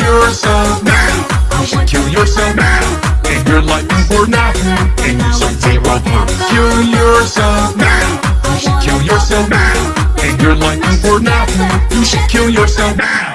yourself now. You should kill yourself now. And you're looking for nothing. And you should will. Kill yourself now. You should kill yourself now. And you're looking for nothing. You should kill yourself now.